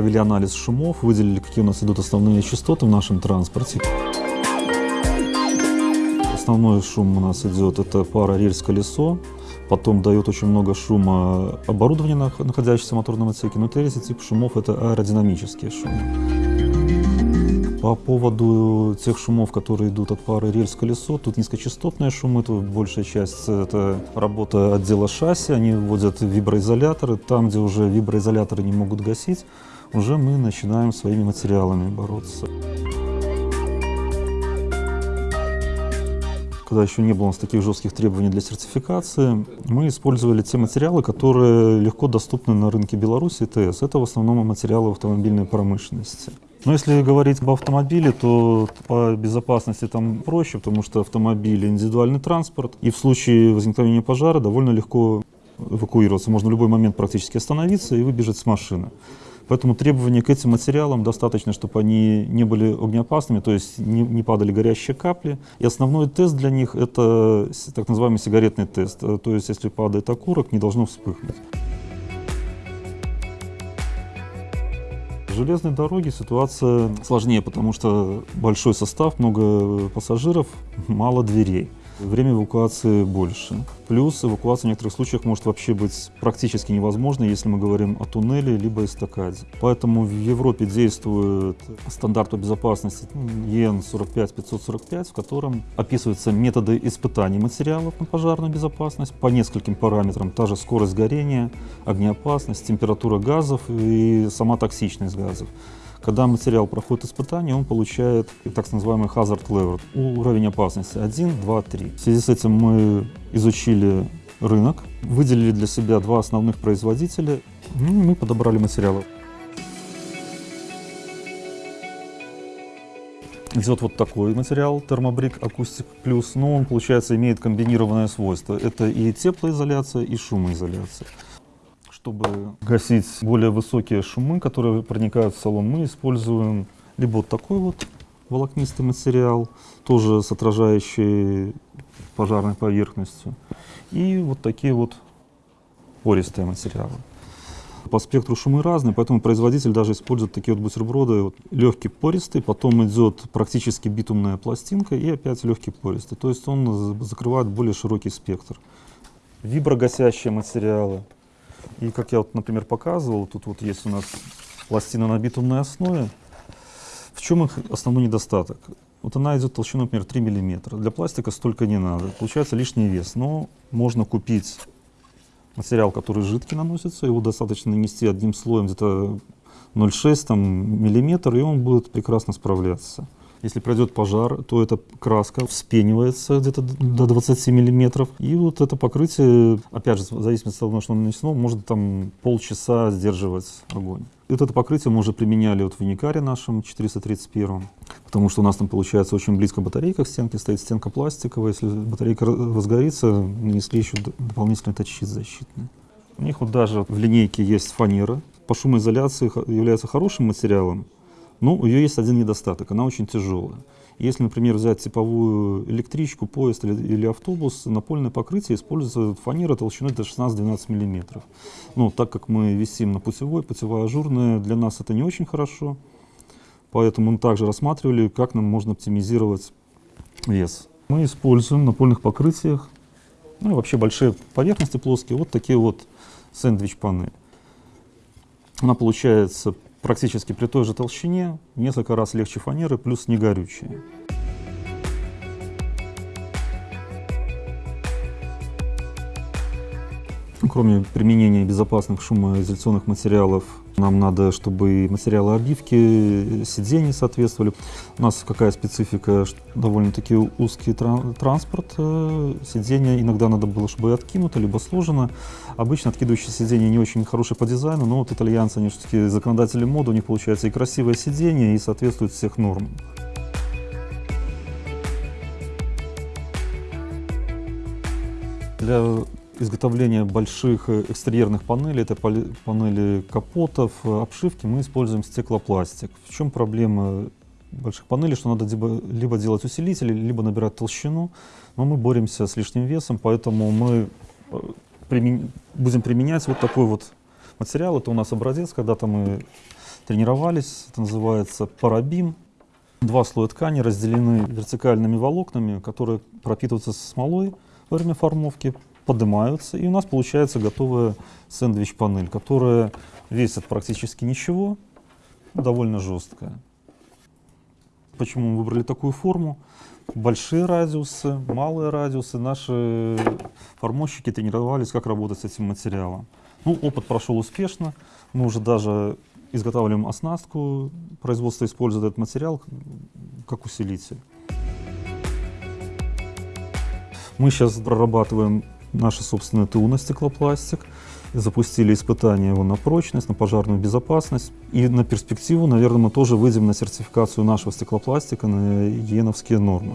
провели анализ шумов, выделили, какие у нас идут основные частоты в нашем транспорте. Основной шум у нас идет, это пара рельс-колесо, потом дает очень много шума оборудование, находящееся в моторном отсеке, но третий тип шумов это аэродинамические шумы. По поводу тех шумов, которые идут от пары рельс-колесо, тут низкочастотные шумы, тут большая часть это работа отдела шасси, они вводят виброизоляторы, там, где уже виброизоляторы не могут гасить, уже мы начинаем своими материалами бороться. когда еще не было у нас таких жестких требований для сертификации, мы использовали те материалы, которые легко доступны на рынке Беларуси ТС. Это в основном материалы автомобильной промышленности. Но если говорить об автомобиле, то по безопасности там проще, потому что автомобиль – индивидуальный транспорт, и в случае возникновения пожара довольно легко эвакуироваться. Можно в любой момент практически остановиться и выбежать с машины. Поэтому требования к этим материалам достаточно, чтобы они не были огнеопасными, то есть не, не падали горящие капли. И основной тест для них – это так называемый сигаретный тест. То есть если падает окурок, не должно вспыхнуть. железной дороге ситуация сложнее, потому что большой состав, много пассажиров, мало дверей время эвакуации больше. Плюс эвакуация в некоторых случаях может вообще быть практически невозможной, если мы говорим о туннеле либо эстакаде. Поэтому в Европе действует стандарт безопасности ЕН 45-545, в котором описываются методы испытаний материалов на пожарную безопасность по нескольким параметрам. Та же скорость горения, огнеопасность, температура газов и сама токсичность газов. Когда материал проходит испытание, он получает так называемый hazard level, уровень опасности 1, 2, 3. В связи с этим мы изучили рынок, выделили для себя два основных производителя, ну, и мы подобрали материалы. Идет вот такой материал, термобрик Acoustic Plus, но он, получается, имеет комбинированное свойство. Это и теплоизоляция, и шумоизоляция. Чтобы гасить более высокие шумы, которые проникают в салон, мы используем либо вот такой вот волокнистый материал, тоже с отражающей пожарной поверхностью, и вот такие вот пористые материалы. По спектру шумы разные, поэтому производитель даже использует такие вот бутерброды, вот, легкий пористый, потом идет практически битумная пластинка и опять легкий пористый. То есть он закрывает более широкий спектр. Виброгасящие материалы, и как я вот, например, показывал, тут вот есть у нас пластина на битумной основе. В чем их основной недостаток? Вот она идет толщиной, например, 3 мм. Для пластика столько не надо. Получается лишний вес. Но можно купить материал, который жидкий наносится. Его достаточно нанести одним слоем где-то 0,6 мм, и он будет прекрасно справляться. Если пройдет пожар, то эта краска вспенивается где-то до 20 миллиметров. И вот это покрытие, опять же, в зависимости от того, что оно нанесено, может там полчаса сдерживать огонь. Вот это покрытие мы уже применяли вот в Уникаре нашем 431, потому что у нас там получается очень близко батарейка к стенке, стоит стенка пластиковая. Если батарейка разгорится, нанесли еще дополнительный тачит защитный. У них вот даже в линейке есть фанера. По шумоизоляции является хорошим материалом, ну, у нее есть один недостаток, она очень тяжелая. Если, например, взять типовую электричку, поезд или, или автобус, напольное покрытие используется фанера толщиной до 16-12 мм. Ну, так как мы висим на путевой, путевая ажурная, для нас это не очень хорошо. Поэтому мы также рассматривали, как нам можно оптимизировать вес. Мы используем в напольных покрытиях, ну и вообще большие поверхности плоские, вот такие вот сэндвич-панели. Она получается практически при той же толщине, несколько раз легче фанеры, плюс не Кроме применения безопасных шумоизоляционных материалов, нам надо, чтобы материалы обивки сидений соответствовали. У нас какая специфика, довольно-таки узкий транспорт, э, сиденья иногда надо было, чтобы откинуто, либо сложено. Обычно откидывающие сиденья не очень хорошие по дизайну, но вот итальянцы, они все-таки законодатели моды, у них получается и красивое сиденье, и соответствует всех норм. Для изготовления больших э, экстерьерных панелей, это панели капотов, э, обшивки, мы используем стеклопластик. В чем проблема больших панелей, что надо либо делать усилители, либо набирать толщину, но мы боремся с лишним весом, поэтому мы э, примен... будем применять вот такой вот материал. Это у нас образец, когда-то мы тренировались, это называется парабим. Два слоя ткани разделены вертикальными волокнами, которые пропитываются смолой во время формовки, поднимаются, и у нас получается готовая сэндвич-панель, которая весит практически ничего, довольно жесткая. Почему мы выбрали такую форму? Большие радиусы, малые радиусы. Наши формовщики тренировались, как работать с этим материалом. Ну, опыт прошел успешно. Мы уже даже изготавливаем оснастку. Производство использует этот материал как усилитель. Мы сейчас прорабатываем наше собственное ТУ на стеклопластик. Запустили испытания его на прочность, на пожарную безопасность. И на перспективу, наверное, мы тоже выйдем на сертификацию нашего стеклопластика на ЕНовские нормы.